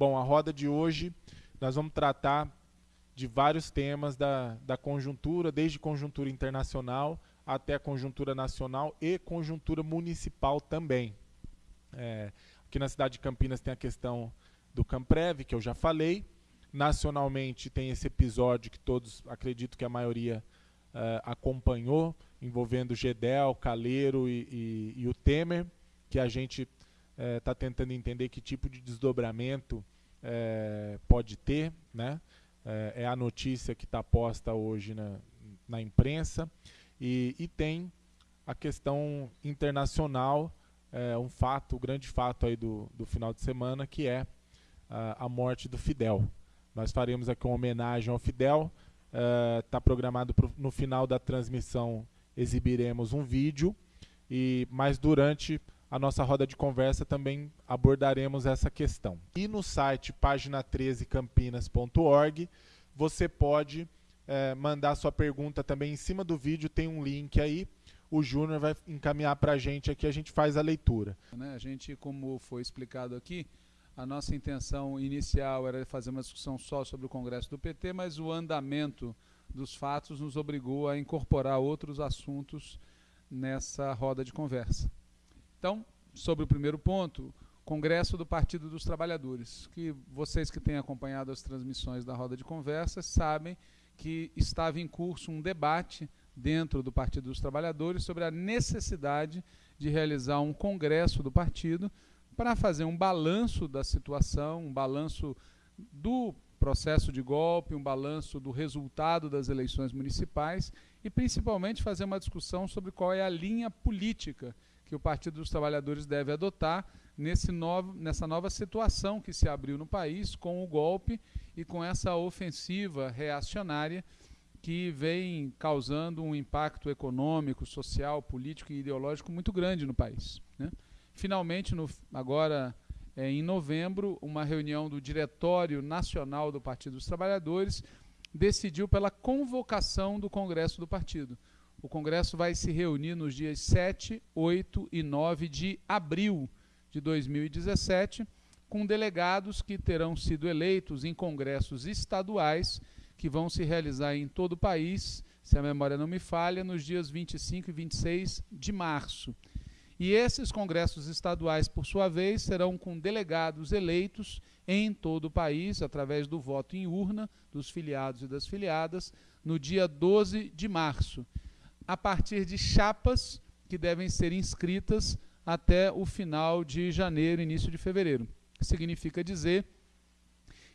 Bom, a roda de hoje nós vamos tratar de vários temas da, da conjuntura, desde conjuntura internacional até conjuntura nacional e conjuntura municipal também. É, aqui na cidade de Campinas tem a questão do Camprev, que eu já falei. Nacionalmente tem esse episódio que todos, acredito que a maioria uh, acompanhou, envolvendo Gedel, Caleiro e, e, e, o Temer, que a gente está uh, tentando entender que tipo de desdobramento uh, pode ter. Né? é a notícia que está posta hoje na, na imprensa. E, e, tem a questão internacional, um fato, o um grande fato aí do, do final de semana, que é a morte do Fidel. Nós faremos aqui uma homenagem ao Fidel. Está uh, programado pro, no final da transmissão exibiremos um vídeo. E mas durante a nossa roda de conversa também abordaremos essa questão. E no site página13campinas.org você pode uh, mandar sua pergunta também em cima do vídeo, tem um link aí. O Júnior vai encaminhar para a gente aqui, a gente faz a leitura. Né, a gente, como foi explicado aqui, a nossa intenção inicial era fazer uma discussão só sobre o Congresso do PT, mas o andamento dos fatos nos obrigou a incorporar outros assuntos nessa roda de conversa. Então, sobre o primeiro ponto, Congresso do Partido dos Trabalhadores, que vocês que têm acompanhado as transmissões da roda de conversa sabem que estava em curso um debate dentro do Partido dos Trabalhadores sobre a necessidade de realizar um congresso do partido para fazer um balanço da situação, um balanço do processo de golpe, um balanço do resultado das eleições municipais e principalmente fazer uma discussão sobre qual é a linha política que o Partido dos Trabalhadores deve adotar nesse novo, nessa nova situação que se abriu no país com o golpe e com essa ofensiva reacionária que vem causando um impacto econômico, social, político e ideológico muito grande no país. Né? finalmente, no, agora é, em novembro, uma reunião do Diretório Nacional do Partido dos Trabalhadores decidiu pela convocação do Congresso do Partido. O Congresso vai se reunir nos dias 7, 8 e 9 de abril de 2017, com delegados que terão sido eleitos em congressos estaduais que vão se realizar em todo o país, se a memória não me falha, nos dias 25 e 26 de março. E esses congressos estaduais, por sua vez, serão com delegados eleitos em todo o país, através do voto em urna dos filiados e das filiadas, no dia 12 de março, a partir de chapas que devem ser inscritas até o final de janeiro, início de fevereiro. Significa dizer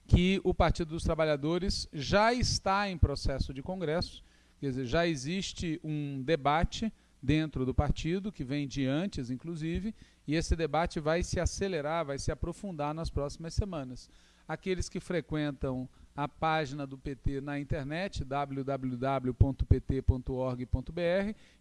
que o Partido dos Trabalhadores já está em processo de congresso, quer dizer, já existe um debate dentro do partido, que vem de antes, inclusive, e esse debate vai se acelerar, vai se aprofundar nas próximas semanas. Aqueles que frequentam a página do PT na internet, www.pt.org.br,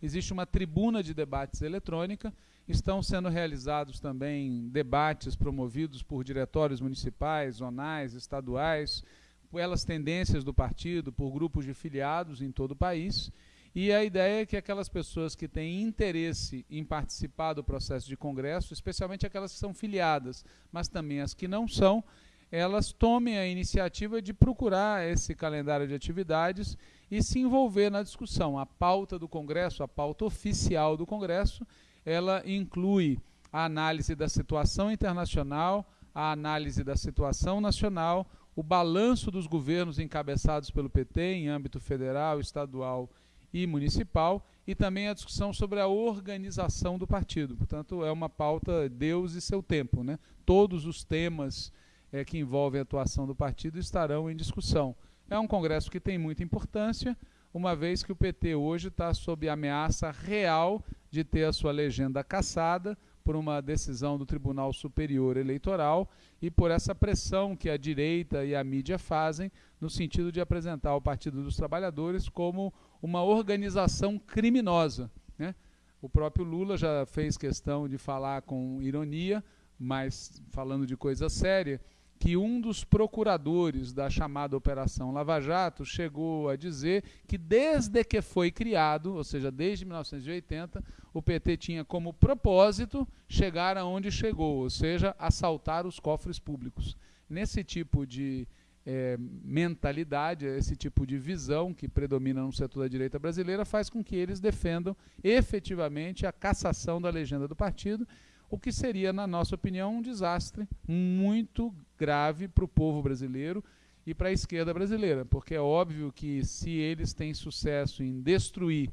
existe uma tribuna de debates eletrônica, estão sendo realizados também debates promovidos por diretórios municipais, zonais, estaduais, pelas tendências do partido, por grupos de filiados em todo o país, e a ideia é que aquelas pessoas que têm interesse em participar do processo de congresso, especialmente aquelas que são filiadas, mas também as que não são, elas tomem a iniciativa de procurar esse calendário de atividades e se envolver na discussão. A pauta do Congresso, a pauta oficial do Congresso, ela inclui a análise da situação internacional, a análise da situação nacional, o balanço dos governos encabeçados pelo PT em âmbito federal, estadual e municipal, e também a discussão sobre a organização do partido. Portanto, é uma pauta Deus e seu tempo. Né? Todos os temas é, que envolvem a atuação do partido estarão em discussão. É um congresso que tem muita importância, uma vez que o PT hoje está sob ameaça real de ter a sua legenda cassada por uma decisão do Tribunal Superior Eleitoral e por essa pressão que a direita e a mídia fazem no sentido de apresentar o Partido dos Trabalhadores como uma organização criminosa. Né? O próprio Lula já fez questão de falar com ironia, mas falando de coisa séria, que um dos procuradores da chamada Operação Lava Jato chegou a dizer que desde que foi criado, ou seja, desde 1980, o PT tinha como propósito chegar aonde chegou, ou seja, assaltar os cofres públicos. Nesse tipo de é, mentalidade, esse tipo de visão que predomina no setor da direita brasileira, faz com que eles defendam efetivamente a cassação da legenda do partido, o que seria, na nossa opinião, um desastre muito grave para o povo brasileiro e para a esquerda brasileira, porque é óbvio que se eles têm sucesso em destruir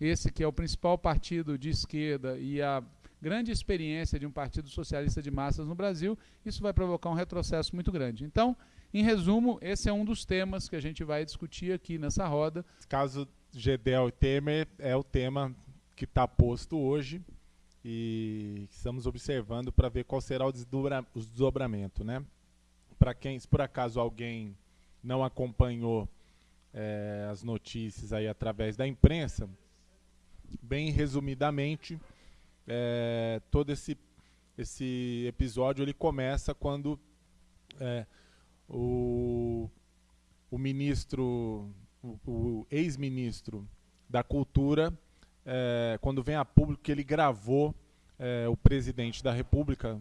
esse que é o principal partido de esquerda e a grande experiência de um partido socialista de massas no Brasil, isso vai provocar um retrocesso muito grande. Então, em resumo, esse é um dos temas que a gente vai discutir aqui nessa roda. Caso Gedel e Temer é o tema que está posto hoje e estamos observando para ver qual será o, desdobra, o desdobramento, né? Para quem, se por acaso alguém não acompanhou é, as notícias aí através da imprensa, bem resumidamente, é, todo esse esse episódio ele começa quando é, o, o ministro, o, o ex-ministro da Cultura, é, quando vem a público que ele gravou é, o presidente da República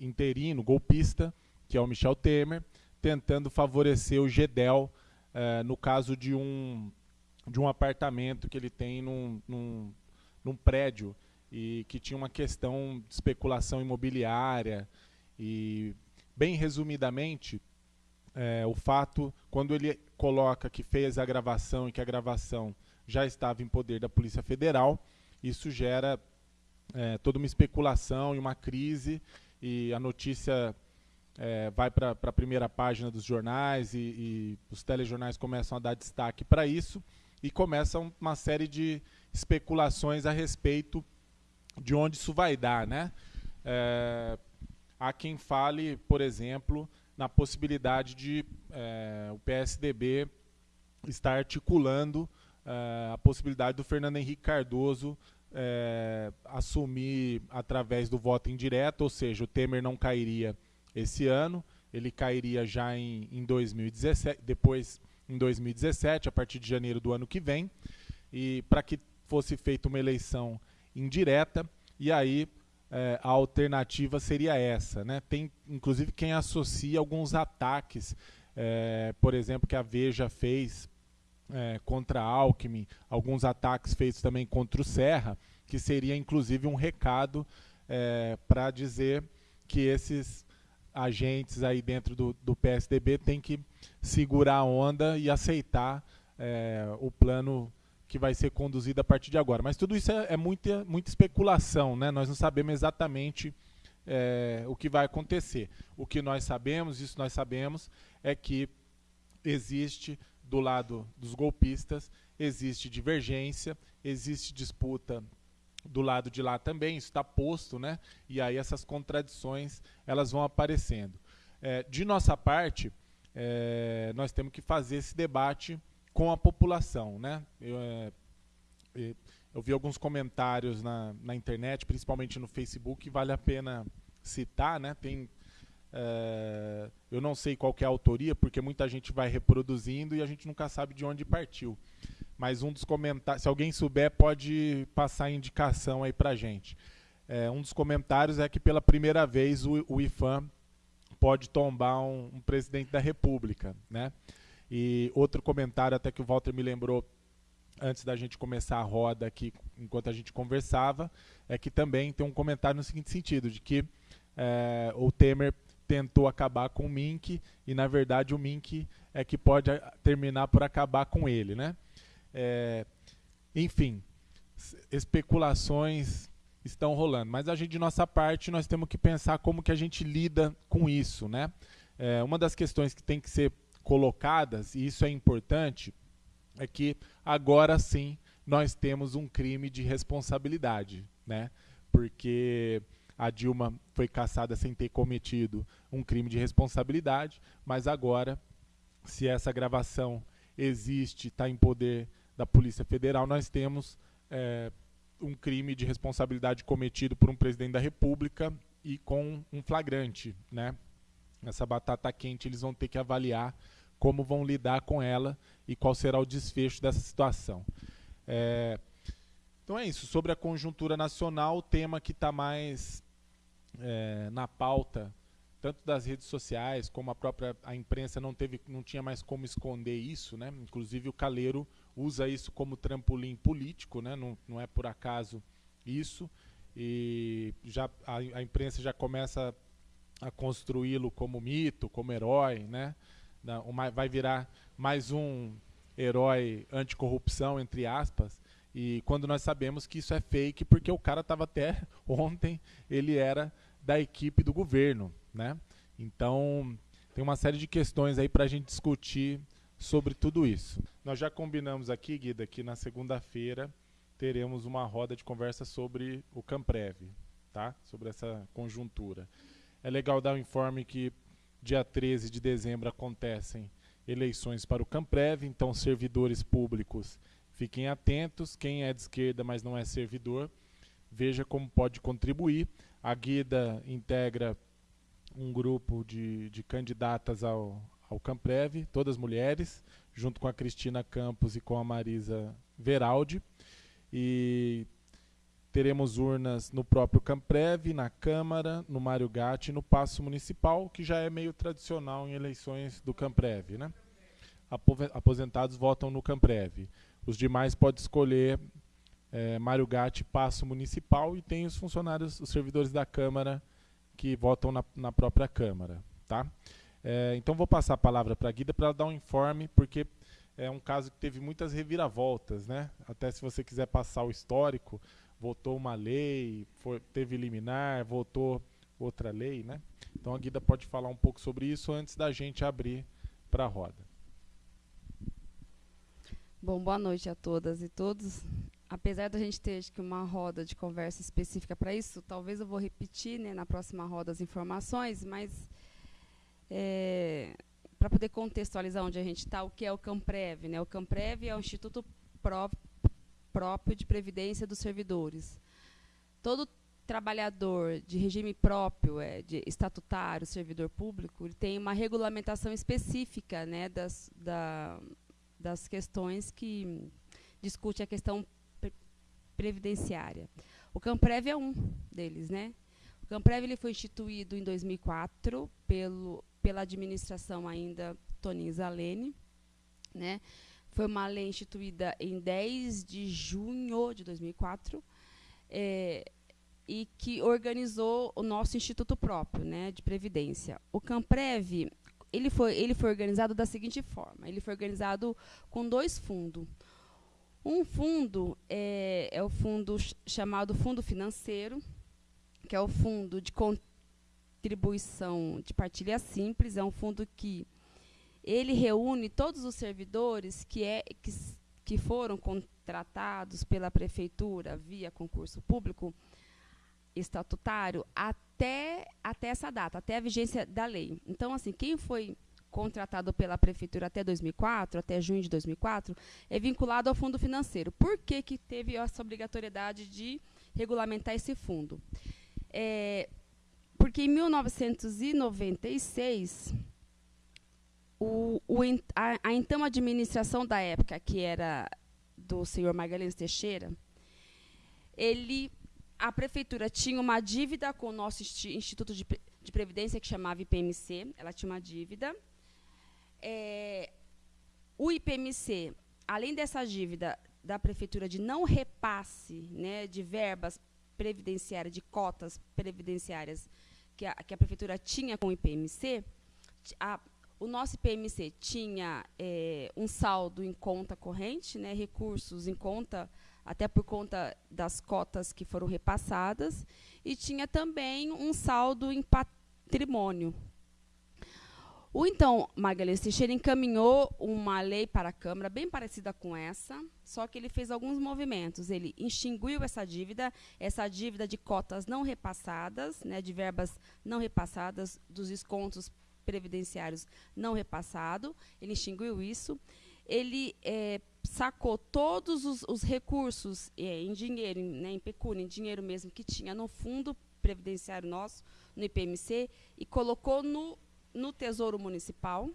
interino, golpista, que é o Michel Temer, tentando favorecer o GEDEL é, no caso de um, de um apartamento que ele tem num, num, num prédio e que tinha uma questão de especulação imobiliária. E bem resumidamente é, o fato, quando ele coloca que fez a gravação e que a gravação já estava em poder da Polícia Federal, isso gera é, toda uma especulação e uma crise, e a notícia é, vai para a primeira página dos jornais e, e, os telejornais começam a dar destaque para isso, e começam uma série de especulações a respeito de onde isso vai dar. Né? É, há quem fale, por exemplo, na possibilidade de é, o PSDB estar articulando é, a possibilidade do Fernando Henrique Cardoso é, assumir através do voto indireto, ou seja, o Temer não cairia esse ano, ele cairia já em, em 2017, depois em 2017, a partir de janeiro do ano que vem, e para que fosse feita uma eleição indireta, e aí é, a alternativa seria essa. Né? Tem, inclusive, quem associa alguns ataques, é, por exemplo, que a Veja fez é, contra a Alckmin, alguns ataques feitos também contra o Serra, que seria, inclusive, um recado é, para dizer que esses agentes aí dentro do, do PSDB têm que segurar a onda e aceitar é, o plano que vai ser conduzida a partir de agora. Mas tudo isso é, é muita, muita especulação, né? Nós não sabemos exatamente é, o que vai acontecer. O que nós sabemos, isso nós sabemos, é que existe do lado dos golpistas, existe divergência, existe disputa do lado de lá também, isso está posto, né? E aí essas contradições elas vão aparecendo. É, de nossa parte, é, nós temos que fazer esse debate com a população. Né? Eu, é, eu vi alguns comentários na, na internet, principalmente no Facebook, vale a pena citar. Né? Tem, é, eu não sei qual é a autoria, porque muita gente vai reproduzindo e a gente nunca sabe de onde partiu. Mas um dos comentários, se alguém souber, pode passar a indicação aí para gente. É, um dos comentários é que pela primeira vez o, o IFAM pode tombar um, um presidente da República, né? E outro comentário, até que o Walter me lembrou antes da gente começar a roda aqui, enquanto a gente conversava, é que também tem um comentário no seguinte sentido, de que é, o Temer tentou acabar com o Mink e, na verdade, o Mink é que pode terminar por acabar com ele. Né? É, enfim, especulações estão rolando, mas a gente, de nossa parte, nós temos que pensar como que a gente lida com isso. Né? É, uma das questões que tem que ser colocadas, e isso é importante, é que agora sim nós temos um crime de responsabilidade, né? Porque a Dilma foi caçada sem ter cometido um crime de responsabilidade, mas agora, se essa gravação existe, está em poder da Polícia Federal, nós temos é, um crime de responsabilidade cometido por um presidente da República e com um flagrante, né? essa batata quente, eles vão ter que avaliar como vão lidar com ela e qual será o desfecho dessa situação. É, então é isso. Sobre a conjuntura nacional, o tema que está mais é, na pauta tanto das redes sociais como a própria a imprensa não teve não tinha mais como esconder isso né inclusive o Caleiro usa isso como trampolim político né? Não, não é por acaso isso. E já a, a imprensa já começa a construí-lo como mito como herói né? Uma, vai virar mais um herói anticorrupção entre aspas. E quando nós sabemos que isso é fake porque o cara estava até ontem ele era da equipe do governo né? Então, tem uma série de questões aí para a gente discutir sobre tudo isso. Nós já combinamos aqui, Guida, que na segunda-feira teremos uma roda de conversa sobre o Camprev, tá? Sobre essa conjuntura. É legal dar o um informe que dia 13 de dezembro acontecem eleições para o Camprev, então servidores públicos fiquem atentos, quem é de esquerda, mas não é servidor, veja como pode contribuir. A Guida integra um grupo de, de candidatas ao, ao Camprev, todas mulheres, junto com a Cristina Campos e com a Marisa Veraldi. E teremos urnas no próprio Camprev, na Câmara, no Mário Gatti e no Paço Municipal, que já é meio tradicional em eleições do Camprev. Né? Aposentados votam no Camprev. Os demais podem escolher é, Mário Gatti, Paço Municipal e tem os funcionários, os servidores da Câmara que votam na, na própria Câmara. Tá? É, então vou passar a palavra para a Guida para dar um informe, porque é um caso que teve muitas reviravoltas, né? Até se você quiser passar o histórico, votou uma lei, foi, teve liminar, votou outra lei, né? Então a Guida pode falar um pouco sobre isso antes da gente abrir para a roda. Bom, boa noite a todas e todos apesar da gente ter acho que uma roda de conversa específica para isso, talvez eu vou repetir né, na próxima roda as informações, mas é, para poder contextualizar onde a gente está, o que é o Camprev. Né? O Camprev é o Instituto Pró próprio de Previdência dos Servidores. Todo trabalhador de regime próprio, é, de estatutário, servidor público, ele tem uma regulamentação específica né, das, da, das questões que discute a questão previdenciária. O Camprev é um deles, né? O Camprev ele foi instituído em 2004 pelo, pela administração ainda Toninho Zalene, né? Foi uma lei instituída em 10 de junho de 2004 é, e que organizou o nosso instituto próprio, né, de previdência. O Camprev ele foi, ele foi organizado da seguinte forma: ele foi organizado com dois fundos. Um fundo é, é o fundo chamado Fundo Financeiro, que é o fundo de contribuição de partilha simples, é um fundo que ele reúne todos os servidores que, é, que, que foram contratados pela prefeitura via concurso público estatutário até, até essa data, até a vigência da lei. Então, assim, quem foi contratado pela prefeitura até 2004, até junho de 2004, é vinculado ao fundo financeiro. Por que, que teve essa obrigatoriedade de regulamentar esse fundo? É, porque em 1996, o, o, a, a, então administração da época, que era do senhor Magalhães Teixeira, ele, a prefeitura tinha uma dívida com o nosso Instituto de, de Previdência, que chamava IPMC, ela tinha uma dívida, é, o IPMC, além dessa dívida da prefeitura de não repasse né, de verbas previdenciárias, de cotas previdenciárias que a, que a prefeitura tinha com o IPMC, a, o nosso IPMC tinha é, um saldo em conta corrente, né, recursos em conta, até por conta das cotas que foram repassadas, e tinha também um saldo em patrimônio, o então Magalhães Teixeira encaminhou uma lei para a Câmara bem parecida com essa, só que ele fez alguns movimentos. Ele extinguiu essa dívida, essa dívida de cotas não repassadas, né, de verbas não repassadas, dos descontos previdenciários não repassado. Ele extinguiu isso. Ele é, sacou todos os, os recursos é, em dinheiro, em, né, em pecúnia, em dinheiro mesmo que tinha no fundo previdenciário nosso, no IPMC, e colocou no no Tesouro Municipal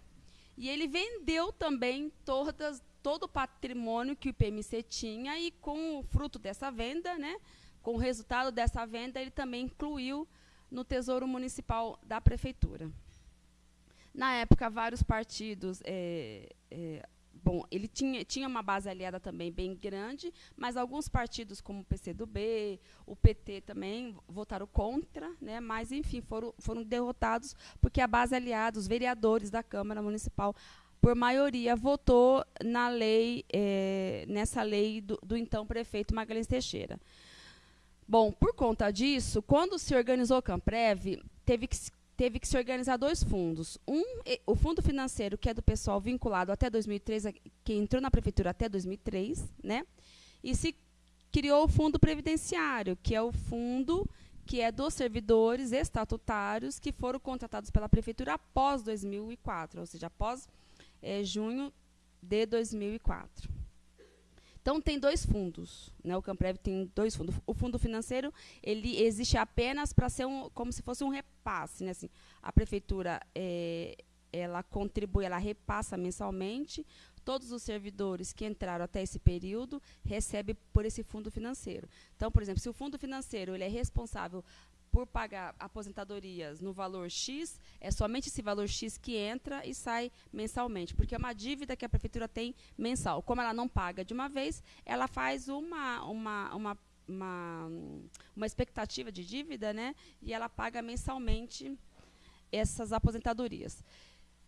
e ele vendeu também todas, todo o patrimônio que o IPMC tinha e com o fruto dessa venda, né, com o resultado dessa venda, ele também incluiu no Tesouro Municipal da Prefeitura. Na época, vários partidos. É, é, bom, ele tinha, tinha uma base aliada também bem grande, mas alguns partidos, como o PCdoB, o PT também, votaram contra, né, mas, enfim, foram, foram derrotados, porque a base aliada, os vereadores da Câmara Municipal, por maioria, votou na lei, é, nessa lei do, do então prefeito Magalhães Teixeira. Bom, por conta disso, quando se organizou o Camprev, teve que teve que se organizar dois fundos. Um, o fundo financeiro, que é do pessoal vinculado até 2003, que entrou na prefeitura até 2003, né? E se criou o fundo previdenciário, que é o fundo que é dos servidores estatutários que foram contratados pela prefeitura após 2004, ou seja, após é, junho de 2004. Então tem dois fundos, né? O Camprev tem dois fundos. O fundo financeiro ele existe apenas para ser um, como se fosse um repasse, né? Assim, a prefeitura é, ela contribui, ela repassa mensalmente. Todos os servidores que entraram até esse período recebem por esse fundo financeiro. Então, por exemplo, se o fundo financeiro ele é responsável por pagar aposentadorias no valor X, é somente esse valor X que entra e sai mensalmente, porque é uma dívida que a prefeitura tem mensal. Como ela não paga de uma vez, ela faz uma, uma, uma, uma, uma expectativa de dívida, né? E ela paga mensalmente essas aposentadorias.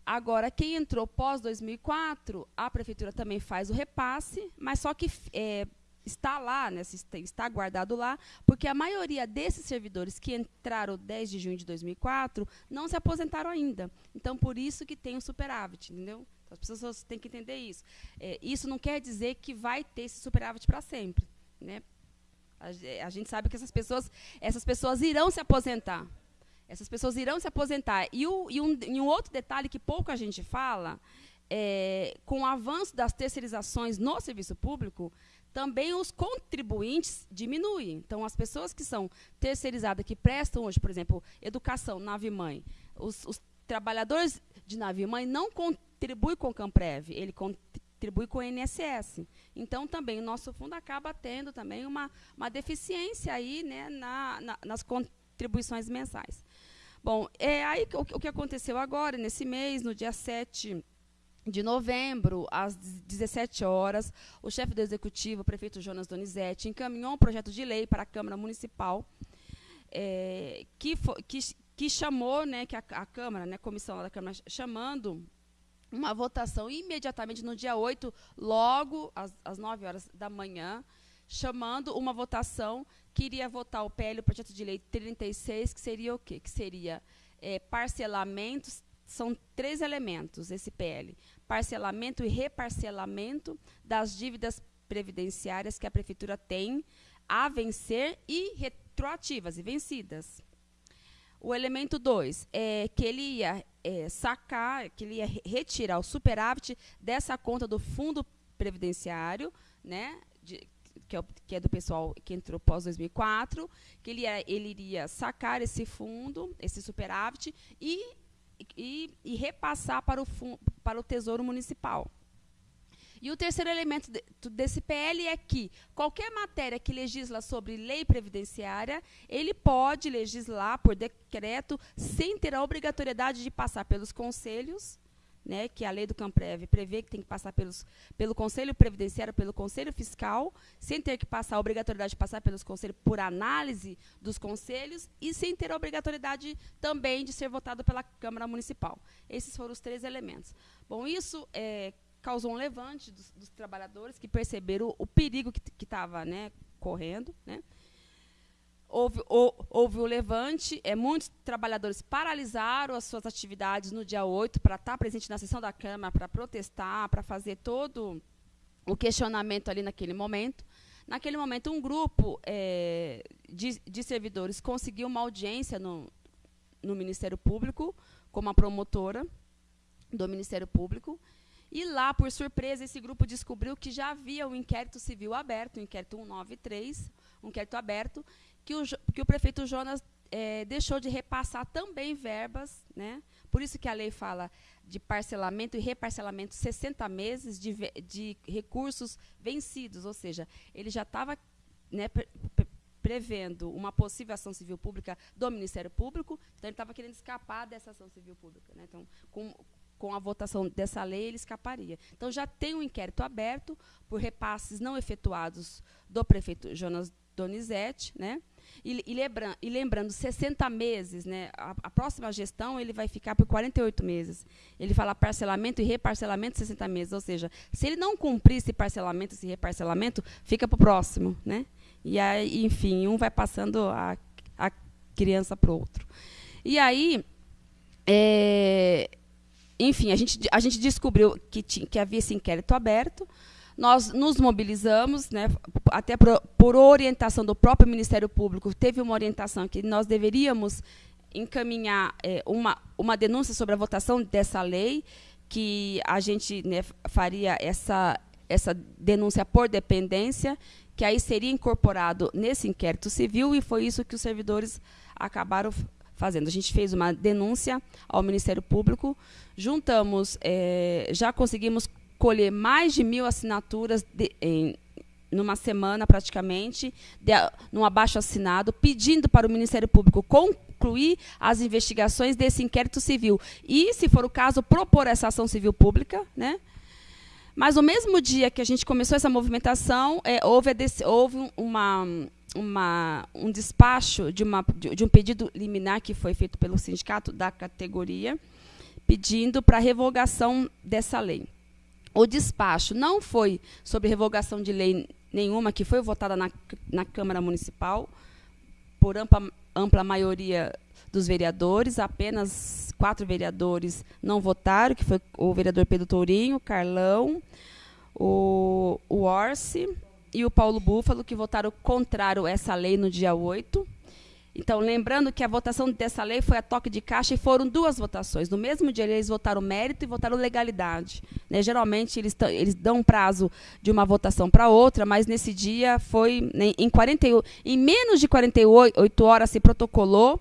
Agora, quem entrou pós 2004, a prefeitura também faz o repasse, mas só que é, está lá, né, está guardado lá, porque a maioria desses servidores que entraram 10 de junho de 2004 não se aposentaram ainda. Então, por isso que tem o superávit, entendeu? Então, as pessoas têm que entender isso. É, isso não quer dizer que vai ter esse superávit para sempre, né? A, a, gente sabe que essas pessoas, essas pessoas irão se aposentar. Essas pessoas irão se aposentar. E, o, e, um, e um outro detalhe que pouco a gente fala, é, com o avanço das terceirizações no serviço público, também os contribuintes diminuem. Então, as pessoas que são terceirizadas, que prestam hoje, por exemplo, educação, nave-mãe, os, os, trabalhadores de nave-mãe não contribuem com o Camprev, ele contribui com o INSS. Então, também, o nosso fundo acaba tendo também uma, uma deficiência aí, né, na, na, nas contribuições mensais. Bom, é aí o, o que aconteceu agora, nesse mês, no dia 7 de novembro, às 17 horas, o chefe do executivo, o prefeito Jonas Donizete, encaminhou um projeto de lei para a Câmara Municipal é, que, que, que, chamou, né, que a, a Câmara, né, a comissão da Câmara, chamando uma votação imediatamente no dia 8, logo às, às 9 horas da manhã, chamando uma votação que iria votar o PL, o projeto de lei 36, que seria o quê? Que seria é, parcelamentos são três elementos esse PL: parcelamento e reparcelamento das dívidas previdenciárias que a prefeitura tem a vencer e retroativas e vencidas. O elemento 2 é que ele ia é, sacar, que ele ia retirar o superávit dessa conta do fundo previdenciário, né, de, que, é, que, é, do pessoal que entrou pós 2004, que ele, ia, ele iria sacar esse fundo, esse superávit, e e, e repassar para o, para o Tesouro Municipal. E o terceiro elemento de, desse PL é que qualquer matéria que legisla sobre lei previdenciária, ele pode legislar por decreto sem ter a obrigatoriedade de passar pelos conselhos né, que a lei do Camprev prevê que tem que passar pelos, pelo Conselho Previdenciário, pelo Conselho Fiscal, sem ter que passar a obrigatoriedade de passar pelos conselhos por análise dos conselhos e sem ter a obrigatoriedade também de ser votado pela Câmara Municipal. Esses foram os três elementos. Bom, isso é, causou um levante dos, dos, trabalhadores que perceberam o, o perigo que estava né, correndo, né, houve, houve o levante, é, muitos trabalhadores paralisaram as suas atividades no dia 8 para estar presente na sessão da Câmara, para protestar, para fazer todo o questionamento ali naquele momento. Naquele momento, um grupo é, de, de, servidores conseguiu uma audiência no, no Ministério Público, com uma promotora do Ministério Público, e lá, por surpresa, esse grupo descobriu que já havia um inquérito civil aberto, o um inquérito 193, um inquérito aberto, que o, que o prefeito Jonas é, deixou de repassar também verbas, né? por isso que a lei fala de parcelamento e reparcelamento 60 meses de, de recursos vencidos, ou seja, ele já estava né, prevendo uma possível ação civil pública do Ministério Público. Então, ele estava querendo escapar dessa ação civil pública. Né? Então, com, com a votação dessa lei, ele escaparia. Então, já tem um inquérito aberto por repasses não efetuados do prefeito Jonas Donizete, né? E, e, lembra, e, lembrando, 60 meses, né? A, a, próxima gestão ele vai ficar por 48 meses. Ele fala parcelamento e reparcelamento 60 meses. Ou seja, se ele não cumprir esse parcelamento, esse reparcelamento, fica para o próximo. Né? E aí, enfim, um vai passando a, a criança para o outro. E aí, é, enfim, a gente, a gente descobriu que, tinha, que havia esse inquérito aberto nós nos mobilizamos, né, até por, por, orientação do próprio Ministério Público, teve uma orientação que nós deveríamos encaminhar é, uma, uma denúncia sobre a votação dessa lei, que a gente né, faria essa, essa denúncia por dependência, que aí seria incorporado nesse inquérito civil, e foi isso que os servidores acabaram fazendo. A gente fez uma denúncia ao Ministério Público, juntamos, é, já conseguimos colher mais de mil assinaturas de, em, numa semana praticamente, de, num abaixo assinado, pedindo para o Ministério Público concluir as investigações desse inquérito civil. E, se for o caso, propor essa ação civil pública. Né? Mas no mesmo dia que a gente começou essa movimentação, é, houve, houve uma, uma, um despacho de, uma, de um pedido liminar que foi feito pelo sindicato da categoria, pedindo para a revogação dessa lei. O despacho não foi sobre revogação de lei nenhuma que foi votada na, na Câmara Municipal por ampla, ampla maioria dos vereadores, apenas quatro vereadores não votaram, que foi o vereador Pedro Tourinho, Carlão, o, o Orsi e o Paulo Búfalo, que votaram contrário a essa lei no dia 8. Então, lembrando que a votação dessa lei foi a toque de caixa e foram duas votações. No mesmo dia, eles votaram mérito e votaram legalidade. Né? Geralmente, eles, eles dão um prazo de uma votação para outra, mas nesse dia foi né, em, 40, em menos de 48 horas se protocolou,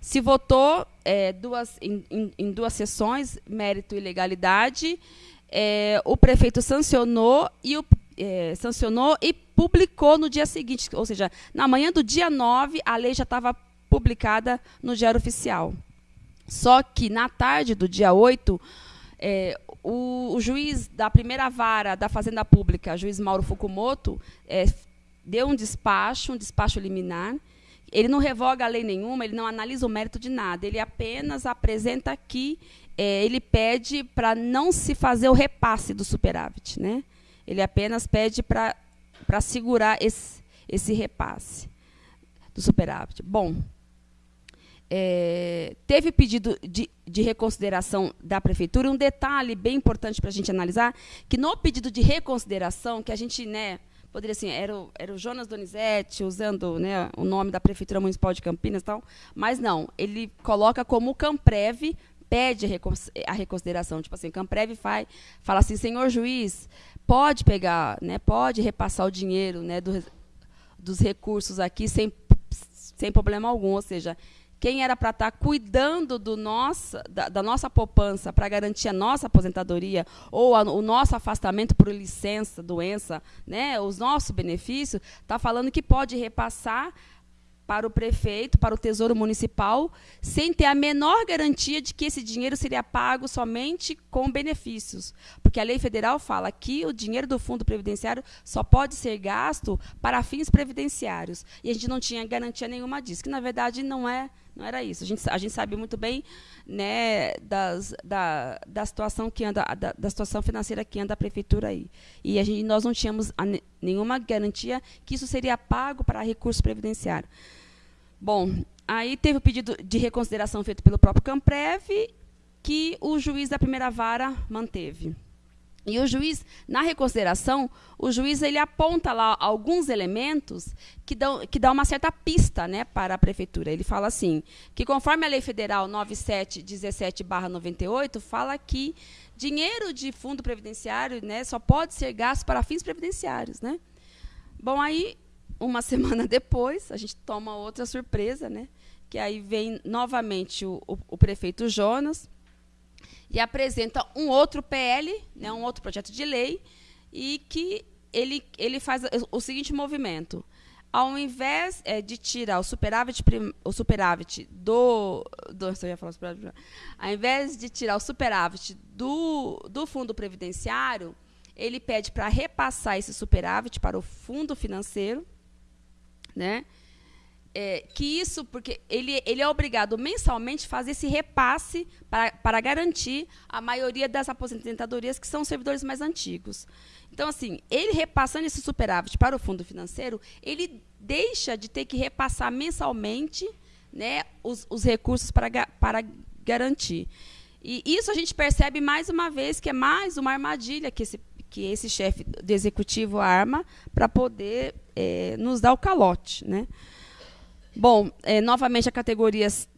se votou é, duas, em, em, em, duas sessões, mérito e legalidade. É, o prefeito sancionou e o é, sancionou e publicou no dia seguinte, ou seja, na manhã do dia 9, a lei já estava publicada no Diário Oficial. Só que na tarde do dia 8, é, o, o, juiz da primeira vara da Fazenda Pública, juiz Mauro Fukumoto, é, deu um despacho, um despacho liminar. Ele não revoga a lei nenhuma, ele não analisa o mérito de nada, ele apenas apresenta que é, ele pede para não se fazer o repasse do superávit. Né? Ele apenas pede para segurar esse, esse repasse do superávit. Bom, é, teve pedido de, de, reconsideração da prefeitura. Um detalhe bem importante para a gente analisar, que no pedido de reconsideração, que a gente, né, poderia assim, era o, era o Jonas Donizete, usando né, o nome da Prefeitura Municipal de Campinas e tal, mas não, ele coloca como Camprev pede a reconsideração. Tipo assim, Camprev faz, fala assim, senhor juiz, pode pegar, né, pode repassar o dinheiro né, do, dos recursos aqui sem, sem problema algum. Ou seja, quem era para estar tá cuidando do nossa, da, da nossa poupança para garantir a nossa aposentadoria ou a, o nosso afastamento por licença, doença, né, os nossos benefícios, está falando que pode repassar para o prefeito, para o Tesouro Municipal, sem ter a menor garantia de que esse dinheiro seria pago somente com benefícios. Porque a lei federal fala que o dinheiro do fundo previdenciário só pode ser gasto para fins previdenciários. E a gente não tinha garantia nenhuma disso, que na verdade não é não era isso. A gente, a gente sabe muito bem né, das, da, da situação que anda, da, da, situação financeira que anda a prefeitura aí. E a gente, nós não tínhamos a, nenhuma garantia que isso seria pago para recurso previdenciário. Bom, aí teve o pedido de reconsideração feito pelo próprio Camprev, que o juiz da primeira vara manteve. E o juiz, na reconsideração, o juiz ele aponta lá alguns elementos que dão, que dão uma certa pista né, para a prefeitura. Ele fala assim, que conforme a Lei Federal 9717-98, fala que dinheiro de fundo previdenciário né, só pode ser gasto para fins previdenciários. Né? Bom, aí, uma semana depois, a gente toma outra surpresa, né, que aí vem novamente o, o, o prefeito Jonas, e apresenta um outro PL, né, um outro projeto de lei, e que ele, ele faz o seguinte movimento. ao invés é, de tirar o superávit, o superávit do, do eu ia falar superávit, ao invés de tirar o superávit do, do fundo previdenciário, ele pede para repassar esse superávit para o fundo financeiro, né? É, que isso, porque ele, ele é obrigado mensalmente a fazer esse repasse para, para garantir a maioria das aposentadorias que são servidores mais antigos. Então, assim, ele repassando esse superávit para o fundo financeiro, ele deixa de ter que repassar mensalmente né, os, os recursos para, para garantir. E isso a gente percebe mais uma vez que é mais uma armadilha que esse, que esse chefe do executivo arma para poder é, nos dar o calote. Né? Bom, é, novamente a categoria se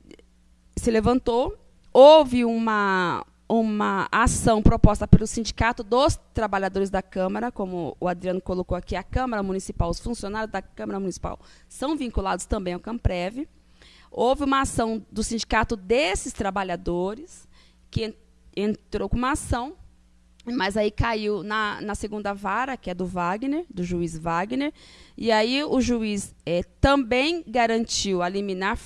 levantou, houve uma, uma ação proposta pelo Sindicato dos Trabalhadores da Câmara, como o Adriano colocou aqui, a Câmara Municipal, os funcionários da Câmara Municipal são vinculados também ao Camprev. Houve uma ação do sindicato desses trabalhadores, que entrou com uma ação, mas aí caiu na, na segunda vara, que é do Wagner, do juiz Wagner, e aí o juiz é, também garantiu a liminar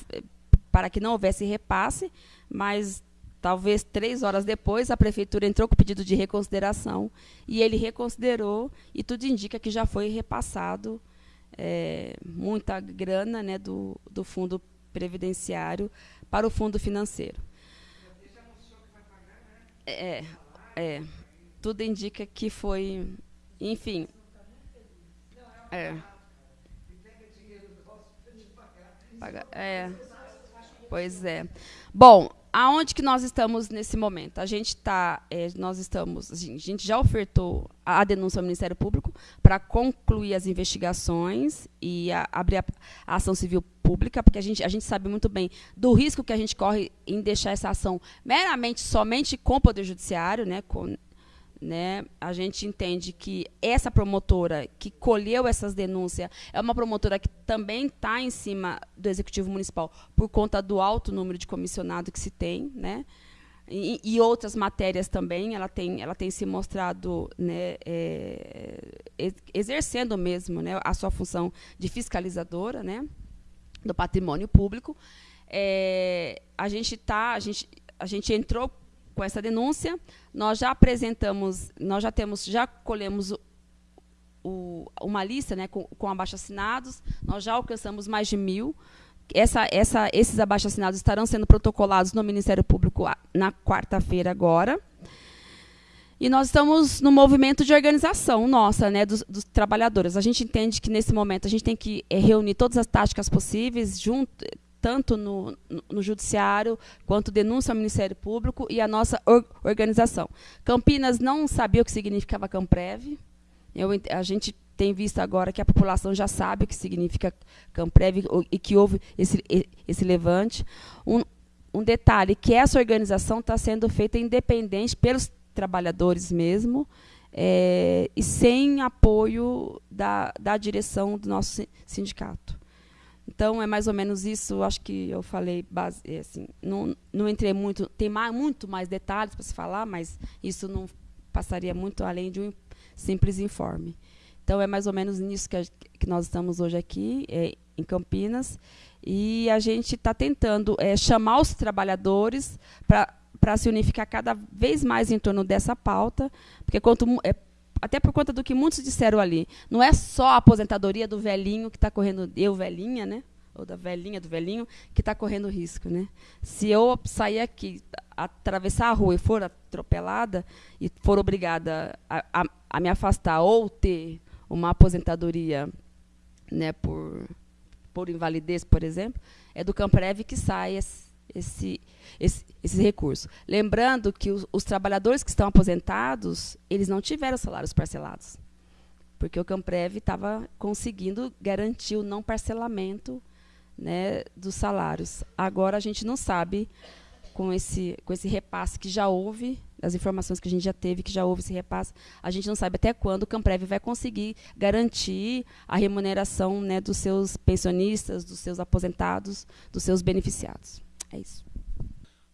para que não houvesse repasse, mas Talvez três horas depois, a prefeitura entrou com pedido de reconsideração e ele reconsiderou e tudo indica que já foi repassado é, muita grana né, do, do fundo previdenciário para o fundo financeiro. É, é, tudo indica que foi, enfim. É. É. Pois é. Bom, aonde que nós estamos nesse momento? A gente está, é, nós estamos, a gente já ofertou a denúncia ao Ministério Público para concluir as investigações e a, abrir a, a, ação civil pública, porque a gente, a gente sabe muito bem do risco que a gente corre em deixar essa ação meramente somente com o Poder Judiciário, né, com, né, a gente entende que essa promotora que colheu essas denúncias é uma promotora que também está em cima do Executivo Municipal por conta do alto número de comissionado que se tem, né, e, e outras matérias também, ela tem, ela tem se mostrado né, é, exercendo mesmo né, a sua função de fiscalizadora né, do patrimônio público. É, a gente tá, a gente, a gente entrou com essa denúncia. Nós já apresentamos, nós já temos, já colhemos o, o, uma lista né, com, com abaixo-assinados, nós já alcançamos mais de mil. Essa, essa, esses abaixo-assinados estarão sendo protocolados no Ministério Público na quarta-feira agora. E nós estamos no movimento de organização nossa, né, dos, dos, trabalhadores. A gente entende que, nesse momento, a gente tem que é, reunir todas as táticas possíveis, junto, tanto no, no, Judiciário quanto denúncia ao Ministério Público e a nossa or, organização. Campinas não sabia o que significava Camprev. Eu, a gente tem visto agora que a população já sabe o que significa Camprev e que houve esse, esse levante. Um, um detalhe, que essa organização está sendo feita independente pelos trabalhadores mesmo, é, e sem apoio da, da direção do nosso sindicato. Então é mais ou menos isso. Acho que eu falei base, é, assim, não, não entrei muito, tem mais, muito mais detalhes para se falar, mas isso não passaria muito além de um simples informe. Então é mais ou menos nisso que, a, que nós estamos hoje aqui é, em Campinas e a gente está tentando é, chamar os trabalhadores para se unificar cada vez mais em torno dessa pauta, porque quanto é, até por conta do que muitos disseram ali. Não é só a aposentadoria do velhinho que está correndo, eu velhinha, né? Ou da velhinha, do velhinho, que está correndo risco. Né? Se eu sair aqui, atravessar a rua e for atropelada, e for obrigada a, a, a me afastar ou ter uma aposentadoria né, por, por invalidez, por exemplo, é do Camprev que sai esse, esse, esse, esse recurso. Lembrando que os, os, trabalhadores que estão aposentados, eles não tiveram salários parcelados, porque o Camprev estava conseguindo garantir o não parcelamento né, dos salários. Agora a gente não sabe, com esse, com esse repasse que já houve, as informações que a gente já teve, que já houve esse repasse, a gente não sabe até quando o Camprev vai conseguir garantir a remuneração né, dos seus pensionistas, dos seus aposentados, dos seus beneficiados. É isso.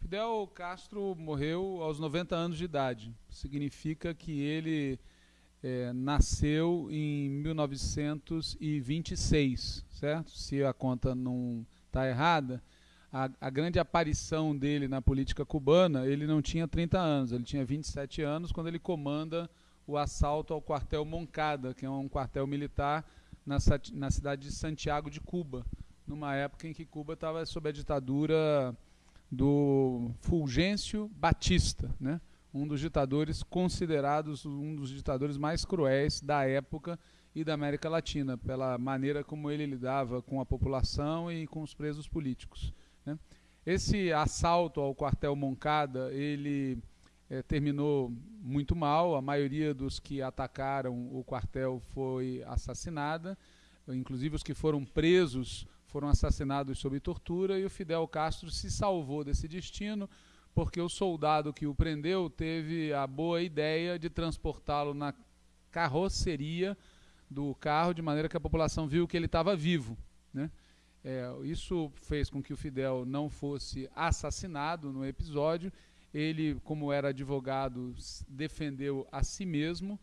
Fidel Castro morreu aos 90 anos de idade. Significa que ele é, nasceu em 1926, certo? Se a conta não está errada, a, a, grande aparição dele na política cubana, ele não tinha 30 anos, ele tinha 27 anos quando ele comanda o assalto ao quartel Moncada, que é um quartel militar na, na cidade de Santiago de Cuba, numa época em que Cuba estava sob a ditadura do Fulgêncio Batista, né? um dos ditadores considerados um dos ditadores mais cruéis da época e da América Latina, pela maneira como ele lidava com a população e com os presos políticos. Né? Esse assalto ao quartel Moncada, ele é, terminou muito mal. A maioria dos que atacaram o quartel foi assassinada, inclusive os que foram presos foram assassinados sob tortura e o Fidel Castro se salvou desse destino porque o soldado que o prendeu teve a boa ideia de transportá-lo na carroceria do carro de maneira que a população viu que ele estava vivo, né? É, isso fez com que o Fidel não fosse assassinado no episódio. Ele, como era advogado, defendeu a si mesmo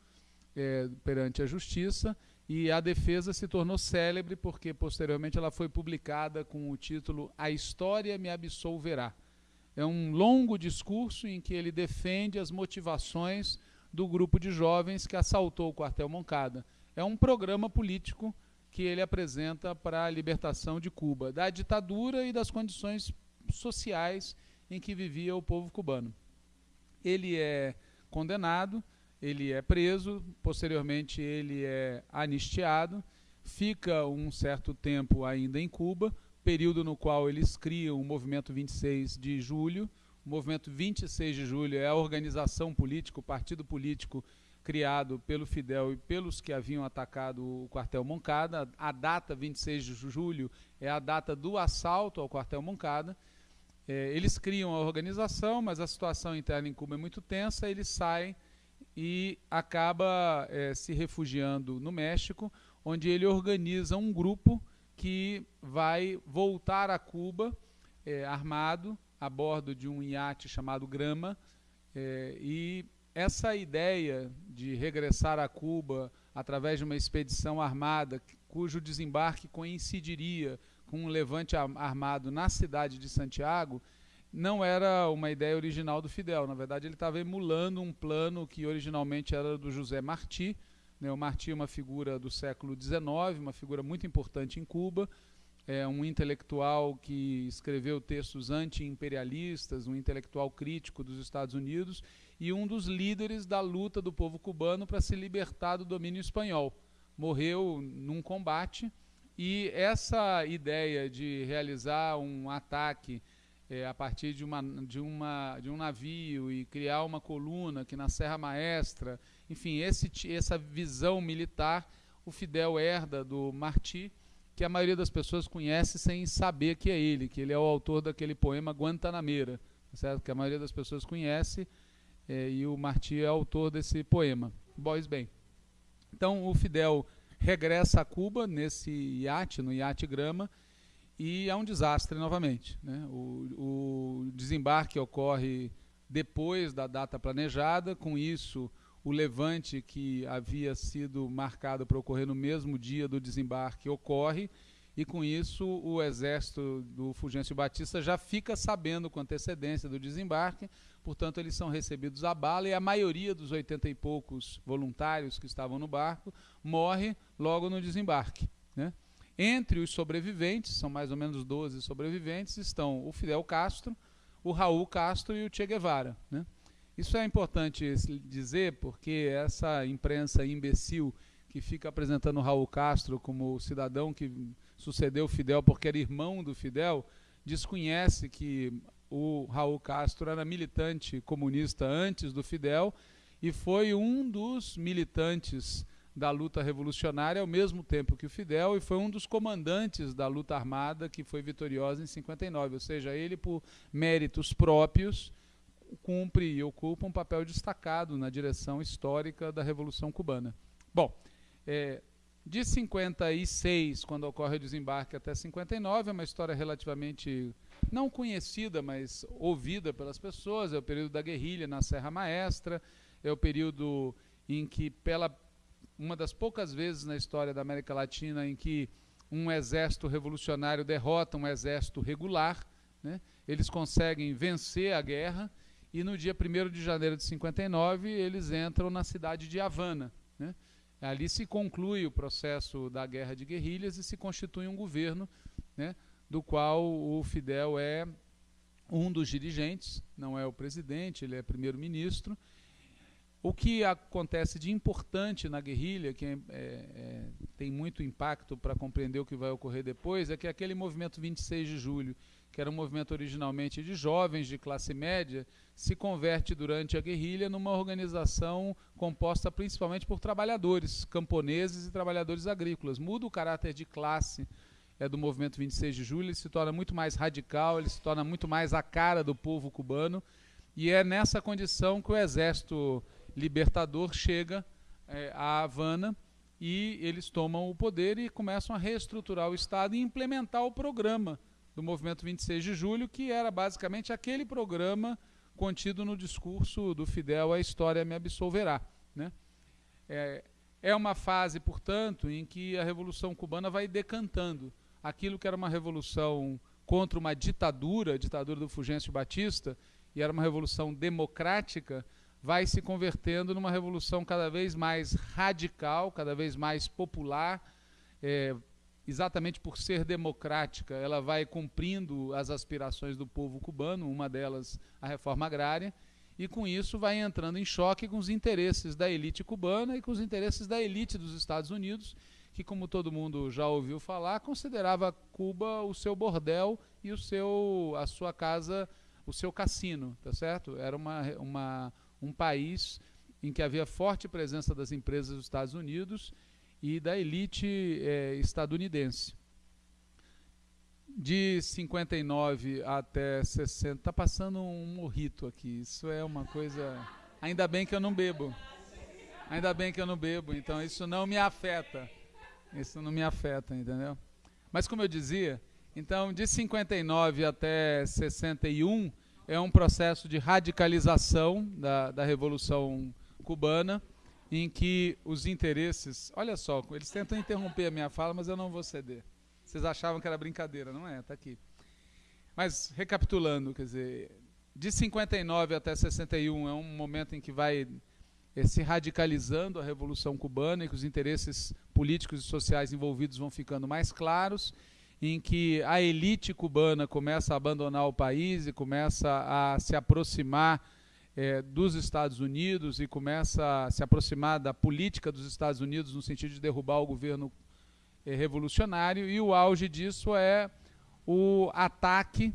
é, perante a justiça e a defesa se tornou célebre porque posteriormente ela foi publicada com o título A História me absolverá. É um longo discurso em que ele defende as motivações do grupo de jovens que assaltou o quartel Moncada. É um programa político que ele apresenta para a libertação de Cuba, da ditadura e das condições sociais em que vivia o povo cubano. Ele é condenado, ele é preso, posteriormente ele é anistiado, fica um certo tempo ainda em Cuba, período no qual eles criam o movimento 26 de julho. O movimento 26 de julho é a organização política, o partido político criado pelo Fidel e pelos que haviam atacado o quartel Moncada. A data 26 de julho é a data do assalto ao quartel Moncada. É, eles criam a organização, mas a situação interna em Cuba é muito tensa. Eles saem e acaba é, se refugiando no México, onde ele organiza um grupo que vai voltar a Cuba é, armado a bordo de um iate chamado Grama é, e essa ideia de regressar a Cuba através de uma expedição armada, cujo desembarque coincidiria com um levante armado na cidade de Santiago, não era uma ideia original do Fidel. Na verdade, ele estava emulando um plano que originalmente era do José Martí. Né? O Martí é uma figura do século XIX, uma figura muito importante em Cuba, é um intelectual que escreveu textos anti-imperialistas, um intelectual crítico dos Estados Unidos e um dos líderes da luta do povo cubano para se libertar do domínio espanhol. Morreu num combate e essa ideia de realizar um ataque é, a partir de, uma, de, uma, de um navio e criar uma coluna que na Serra Maestra, enfim, esse, essa visão militar, o Fidel herda do Martí, que a maioria das pessoas conhece sem saber que é ele, que ele é o autor daquele poema Guantanameira, certo? que a maioria das pessoas conhece, é, e o Martí é autor desse poema. Boys bem. Então o Fidel regressa a Cuba nesse iate, no iate Grama, e é um desastre novamente. Né? O, o desembarque ocorre depois da data planejada, com isso o levante que havia sido marcado para ocorrer no mesmo dia do desembarque ocorre, e com isso o exército do Fulgêncio Batista já fica sabendo com antecedência do desembarque, portanto eles são recebidos a bala e a maioria dos oitenta e poucos voluntários que estavam no barco morre logo no desembarque. Né? Entre os sobreviventes, são mais ou menos 12 sobreviventes, estão o Fidel Castro, o Raul Castro e o Che Guevara. Né? Isso é importante dizer porque essa imprensa imbecil que fica apresentando o Raul Castro como o cidadão que sucedeu Fidel porque era irmão do Fidel, desconhece que o Raul Castro era militante comunista antes do Fidel e foi um dos militantes da luta revolucionária ao mesmo tempo que o Fidel e foi um dos comandantes da luta armada que foi vitoriosa em 59, ou seja, ele por méritos próprios cumpre e ocupa um papel destacado na direção histórica da Revolução Cubana. Bom, é, de 56, quando ocorre o desembarque, até 59, é uma história relativamente não conhecida, mas ouvida pelas pessoas. É o período da guerrilha na Serra Maestra, é o período em que, pela uma das poucas vezes na história da América Latina em que um exército revolucionário derrota um exército regular. Né? Eles conseguem vencer a guerra e no dia 1 de janeiro de 59 eles entram na cidade de Havana. Né? Ali se conclui o processo da guerra de guerrilhas e se constitui um governo né, do qual o Fidel é um dos dirigentes, não é o presidente, ele é primeiro-ministro. O que acontece de importante na guerrilha, que é, é, é tem muito impacto para compreender o que vai ocorrer depois, é que aquele movimento 26 de julho, que era um movimento originalmente de jovens de classe média, se converte durante a guerrilha numa organização composta principalmente por trabalhadores, camponeses e trabalhadores agrícolas. Muda o caráter de classe é do movimento 26 de julho, ele se torna muito mais radical, ele se torna muito mais a cara do povo cubano, e é nessa condição que o exército libertador chega é, a Havana e eles tomam o poder e começam a reestruturar o Estado e implementar o programa do movimento 26 de julho, que era basicamente aquele programa contido no discurso do Fidel A História Me Absolverá. Né? É, é uma fase, portanto, em que a Revolução Cubana vai decantando aquilo que era uma revolução contra uma ditadura, a ditadura do Fulgêncio Batista, e era uma revolução democrática, vai se convertendo numa revolução cada vez mais radical, cada vez mais popular, é, exatamente por ser democrática, ela vai cumprindo as aspirações do povo cubano, uma delas a reforma agrária, e com isso vai entrando em choque com os interesses da elite cubana e com os interesses da elite dos Estados Unidos, que, como todo mundo já ouviu falar, considerava Cuba o seu bordel e o seu, a sua casa, o seu cassino, tá certo? Era uma, uma, um país em que havia forte presença das empresas dos Estados Unidos e da elite é, estadunidense. De 59 até 60, está passando um morrito aqui. Isso é uma coisa. Ainda bem que eu não bebo. Ainda bem que eu não bebo, então isso não me afeta. Isso não me afeta, entendeu? Mas como eu dizia, então de 59 até 61 é um processo de radicalização da, da Revolução Cubana, em que os interesses. Olha só, eles tentam interromper a minha fala, mas eu não vou ceder. Vocês achavam que era brincadeira, não é? Está aqui. Mas, recapitulando, quer dizer, de 59 até 61 é um momento em que vai eh, se radicalizando a Revolução Cubana e que os interesses políticos e sociais envolvidos vão ficando mais claros, em que a elite cubana começa a abandonar o país e começa a se aproximar eh, dos Estados Unidos e começa a se aproximar da política dos Estados Unidos no sentido de derrubar o governo eh, revolucionário, e o auge disso é o ataque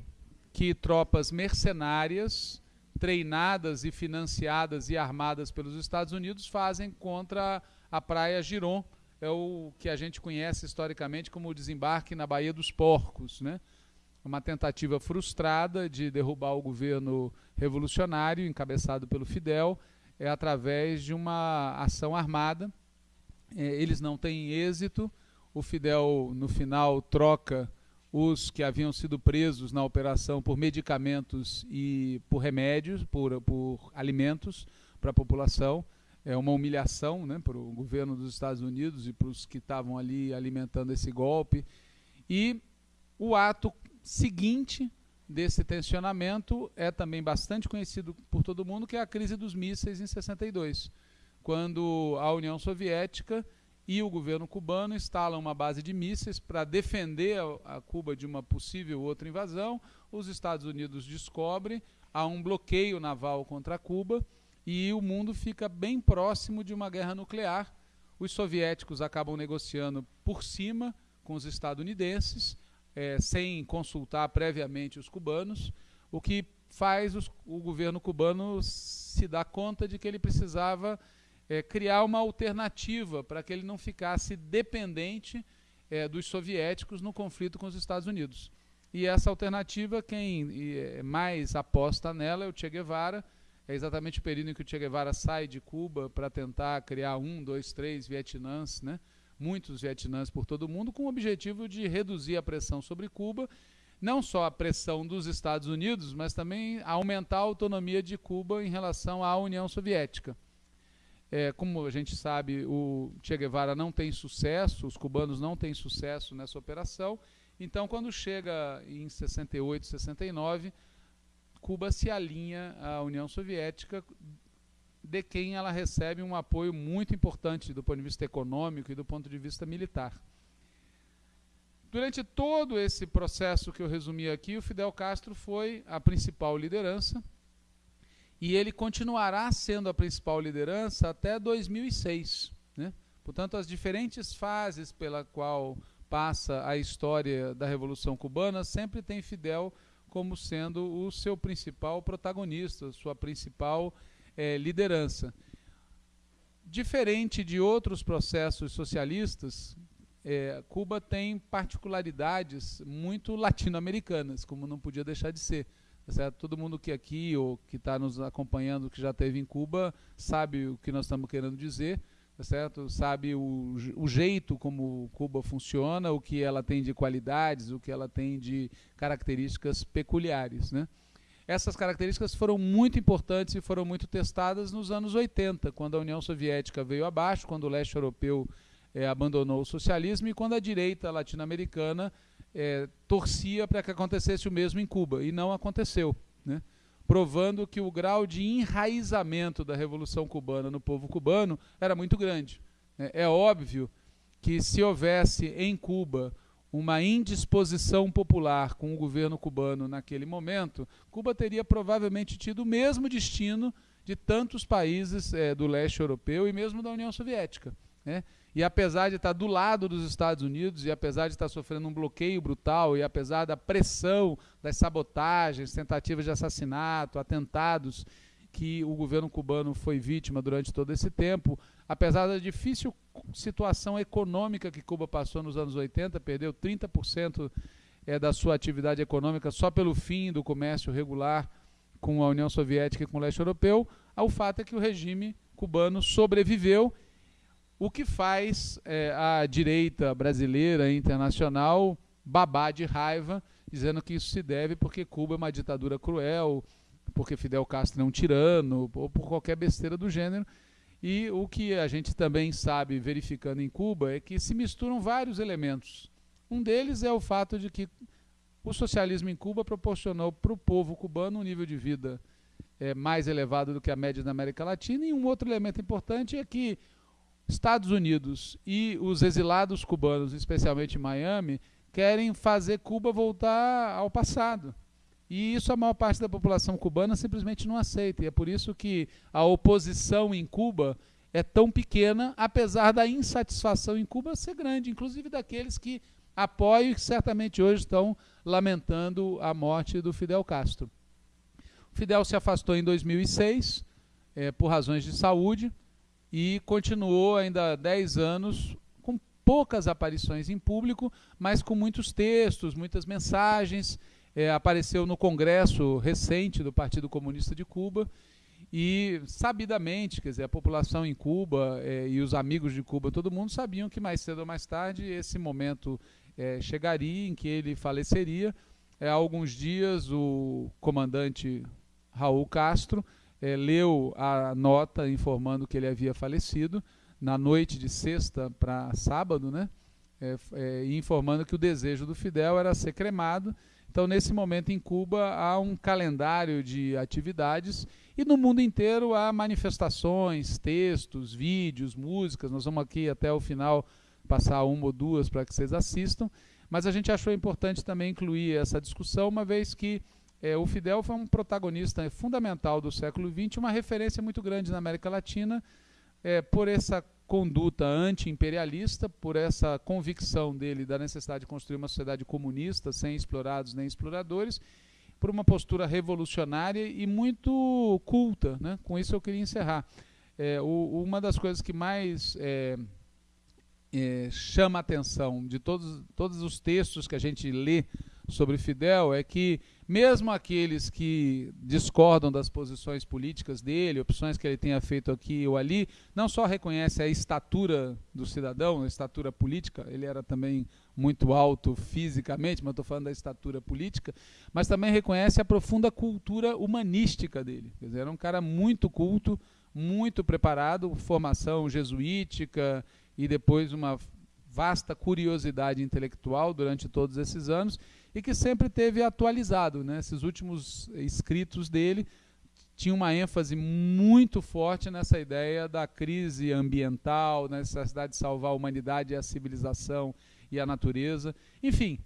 que tropas mercenárias treinadas e financiadas e armadas pelos Estados Unidos fazem contra a praia Giron, é o que a gente conhece historicamente como o desembarque na Baía dos Porcos, né? Uma tentativa frustrada de derrubar o governo revolucionário encabeçado pelo Fidel é através de uma ação armada. É, eles não têm êxito. O Fidel no final troca os que haviam sido presos na operação por medicamentos e por remédios, por, por alimentos para a população. É uma humilhação né, para o governo dos Estados Unidos e para os que estavam ali alimentando esse golpe. E o ato seguinte desse tensionamento é também bastante conhecido por todo mundo, que é a crise dos mísseis em 62, quando a União Soviética e o governo cubano instalam uma base de mísseis para defender a, Cuba de uma possível outra invasão. Os Estados Unidos descobrem, há um bloqueio naval contra Cuba e o mundo fica bem próximo de uma guerra nuclear. Os soviéticos acabam negociando por cima com os estadunidenses, é, sem consultar previamente os cubanos, o que faz os, o governo cubano se dar conta de que ele precisava é, criar uma alternativa para que ele não ficasse dependente é, dos soviéticos no conflito com os Estados Unidos. E essa alternativa, quem é, mais aposta nela é o Che Guevara. É exatamente o período em que o Che Guevara sai de Cuba para tentar criar um, dois, três Vietnãs, né? muitos Vietnãs por todo o mundo, com o objetivo de reduzir a pressão sobre Cuba, não só a pressão dos Estados Unidos, mas também aumentar a autonomia de Cuba em relação à União Soviética. É, como a gente sabe, o Che Guevara não tem sucesso, os cubanos não têm sucesso nessa operação. Então, quando chega em 68, 69, Cuba se alinha à União Soviética, de quem ela recebe um apoio muito importante do ponto de vista econômico e do ponto de vista militar. Durante todo esse processo que eu resumi aqui, o Fidel Castro foi a principal liderança e ele continuará sendo a principal liderança até 2006. Né? Portanto, as diferentes fases pela qual passa a história da Revolução Cubana sempre tem Fidel como sendo o seu principal protagonista, sua principal é, liderança. Diferente de outros processos socialistas, é, Cuba tem particularidades muito latino-americanas, como não podia deixar de ser. Tá certo? Todo mundo que aqui ou que está nos acompanhando, que já esteve em Cuba, sabe o que nós estamos querendo dizer, tá certo? sabe o, o jeito como Cuba funciona, o que ela tem de qualidades, o que ela tem de características peculiares. Né? Essas características foram muito importantes e foram muito testadas nos anos 80, quando a União Soviética veio abaixo, quando o leste europeu é, abandonou o socialismo e quando a direita latino-americana é, torcia para que acontecesse o mesmo em Cuba, e não aconteceu. Né? Provando que o grau de enraizamento da Revolução Cubana no povo cubano era muito grande. É, é óbvio que se houvesse em Cuba uma indisposição popular com o governo cubano naquele momento, Cuba teria provavelmente tido o mesmo destino de tantos países é, do leste europeu e mesmo da União Soviética. Né? E apesar de estar do lado dos Estados Unidos, e apesar de estar sofrendo um bloqueio brutal, e apesar da pressão das sabotagens, tentativas de assassinato, atentados que o governo cubano foi vítima durante todo esse tempo, apesar da difícil situação econômica que Cuba passou nos anos 80, perdeu 30% é, da sua atividade econômica só pelo fim do comércio regular com a União Soviética e com o leste europeu, o fato é que o regime cubano sobreviveu o que faz é, a direita brasileira e internacional babar de raiva, dizendo que isso se deve porque Cuba é uma ditadura cruel, porque Fidel Castro é um tirano, ou por qualquer besteira do gênero. E o que a gente também sabe, verificando em Cuba, é que se misturam vários elementos. Um deles é o fato de que o socialismo em Cuba proporcionou para o povo cubano um nível de vida é, mais elevado do que a média da América Latina. E um outro elemento importante é que Estados Unidos e os exilados cubanos, especialmente em Miami, querem fazer Cuba voltar ao passado. E isso a maior parte da população cubana simplesmente não aceita. E é por isso que a oposição em Cuba é tão pequena, apesar da insatisfação em Cuba ser grande, inclusive daqueles que apoiam e que certamente hoje estão lamentando a morte do Fidel Castro. O Fidel se afastou em 2006 é, eh, por razões de saúde e continuou ainda 10 anos com poucas aparições em público, mas com muitos textos, muitas mensagens. É, apareceu no congresso recente do Partido Comunista de Cuba e sabidamente, quer dizer, a população em Cuba é, e os amigos de Cuba, todo mundo sabiam que mais cedo ou mais tarde esse momento é, chegaria em que ele faleceria. É, há alguns dias o comandante Raul Castro é, leu a nota informando que ele havia falecido na noite de sexta para sábado, né? É, é, informando que o desejo do Fidel era ser cremado. Então, nesse momento em Cuba, há um calendário de atividades e no mundo inteiro há manifestações, textos, vídeos, músicas. Nós vamos aqui até o final passar uma ou duas para que vocês assistam. Mas a gente achou importante também incluir essa discussão, uma vez que é, o Fidel foi um protagonista fundamental do século XX, uma referência muito grande na América Latina, é, por essa conduta anti-imperialista, por essa convicção dele da necessidade de construir uma sociedade comunista, sem explorados nem exploradores, por uma postura revolucionária e muito culta. Né? Com isso eu queria encerrar. É, o, uma das coisas que mais é, é, chama a atenção de todos, todos os textos que a gente lê sobre Fidel é que mesmo aqueles que discordam das posições políticas dele, opções que ele tenha feito aqui ou ali, não só reconhece a estatura do cidadão, a estatura política, ele era também muito alto fisicamente, mas estou falando da estatura política, mas também reconhece a profunda cultura humanística dele. Quer dizer, era um cara muito culto, muito preparado, formação jesuítica e depois uma vasta curiosidade intelectual durante todos esses anos e que sempre teve atualizado. Né? Esses últimos escritos dele tinham uma ênfase muito forte nessa ideia da crise ambiental, na necessidade de salvar a humanidade a civilização e a natureza. Enfim,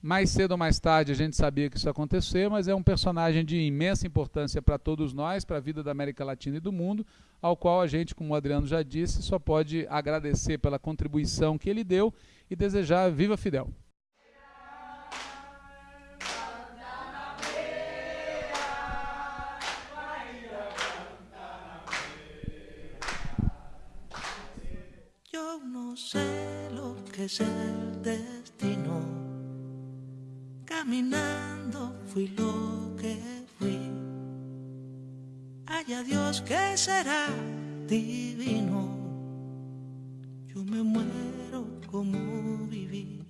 mais cedo ou mais tarde a gente sabia que isso ia acontecer, mas é um personagem de imensa importância para todos nós, para a vida da América Latina e do mundo, ao qual a gente, como o Adriano já disse, só pode agradecer pela contribuição que ele deu e desejar viva Fidel. Que destino. Caminando fui lo que fui. Haya Dios que será divino. Yo me muero como viví.